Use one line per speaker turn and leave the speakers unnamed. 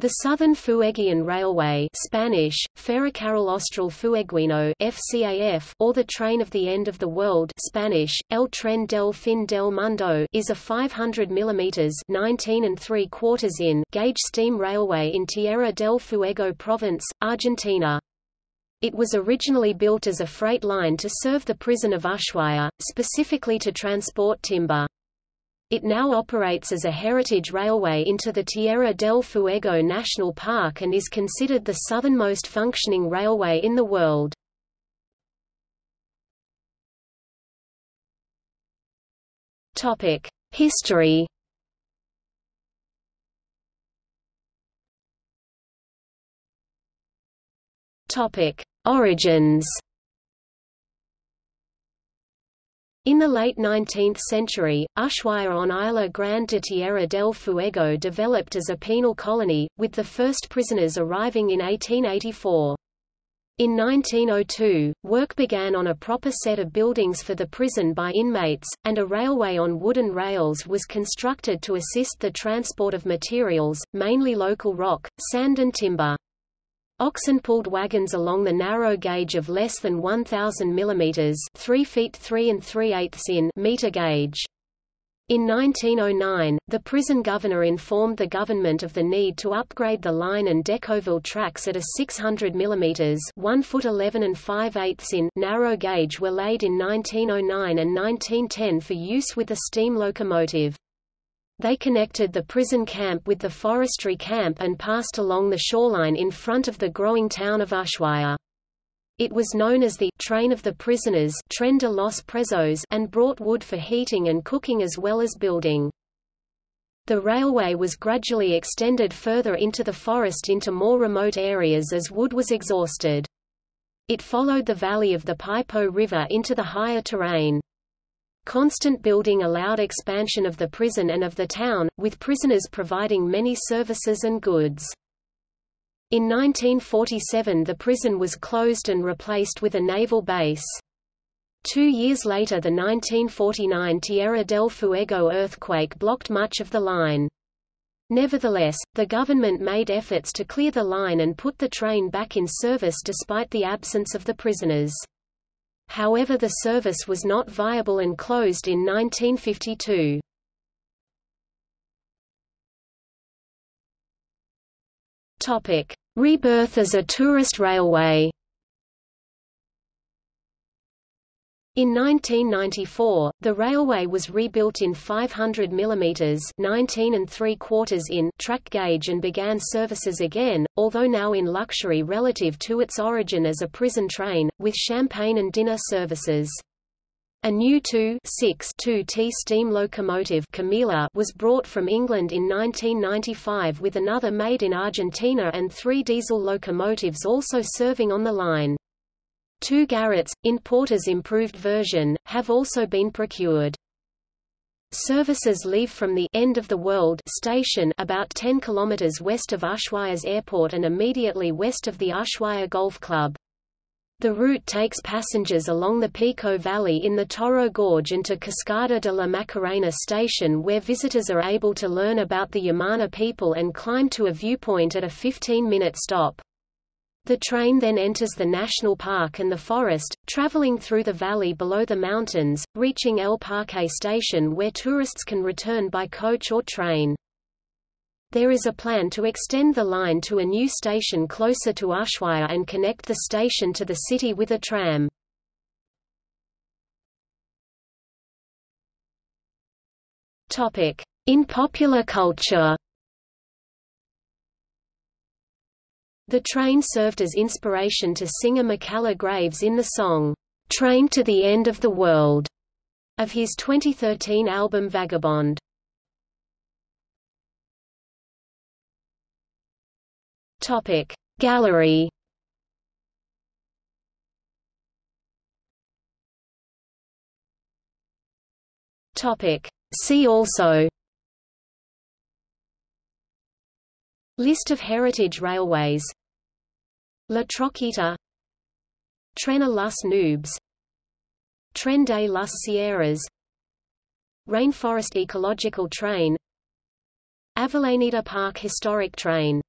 The Southern Fuegian Railway Spanish, Ferrocarril Austral Fueguino FCAF, or the Train of the End of the World Spanish, El Tren del Fin del Mundo is a 500 mm 19 and 3 quarters in gauge steam railway in Tierra del Fuego province, Argentina. It was originally built as a freight line to serve the prison of Ushuaia, specifically to transport timber. It now operates as a heritage railway into the Tierra del Fuego National Park and is considered the southernmost functioning railway in the world. History Origins In the late 19th century, Ushuaia on Isla Grande de Tierra del Fuego developed as a penal colony, with the first prisoners arriving in 1884. In 1902, work began on a proper set of buildings for the prison by inmates, and a railway on wooden rails was constructed to assist the transport of materials, mainly local rock, sand and timber. Oxen pulled wagons along the narrow gauge of less than 1,000 mm 3 feet 3 and 3 eighths in meter gauge. In 1909, the prison governor informed the government of the need to upgrade the line and Decauville tracks at a 600 mm 1 foot 11 and 5 eighths in narrow gauge were laid in 1909 and 1910 for use with a steam locomotive. They connected the prison camp with the forestry camp and passed along the shoreline in front of the growing town of Ushuaia. It was known as the Train of the Prisoners Tren de los Presos and brought wood for heating and cooking as well as building. The railway was gradually extended further into the forest into more remote areas as wood was exhausted. It followed the valley of the Pipo River into the higher terrain. Constant building allowed expansion of the prison and of the town, with prisoners providing many services and goods. In 1947 the prison was closed and replaced with a naval base. Two years later the 1949 Tierra del Fuego earthquake blocked much of the line. Nevertheless, the government made efforts to clear the line and put the train back in service despite the absence of the prisoners. However the service was not viable and closed in 1952. Rebirth as a tourist railway In 1994, the railway was rebuilt in 500 mm 19 and 3 quarters in track gauge and began services again, although now in luxury relative to its origin as a prison train, with champagne and dinner services. A new 2-6-2T steam locomotive Camila was brought from England in 1995 with another made in Argentina and three diesel locomotives also serving on the line. Two Garratts, in Porter's improved version, have also been procured. Services leave from the end of the world station about 10 km west of Ushuaia's airport and immediately west of the Ushuaia Golf Club. The route takes passengers along the Pipo Valley in the Toro Gorge into to Cascada de la Macarena station where visitors are able to learn about the Yamana people and climb to a viewpoint at a 15-minute stop. The train then enters the national park and the forest, traveling through the valley below the mountains, reaching El Parque station where tourists can return by coach or train. There is a plan to extend the line to a new station closer to Ushuaia and connect the station to the city with a tram. In popular culture The train served as inspiration to singer Macalla Graves in the song, "'Train to the End of the World' of his 2013 album Vagabond. Gallery. See also. List of heritage railways La Trochita Tren a las Nubes Tren de las Sierras. Rainforest Ecological Train. Avellaneda Park Historic Train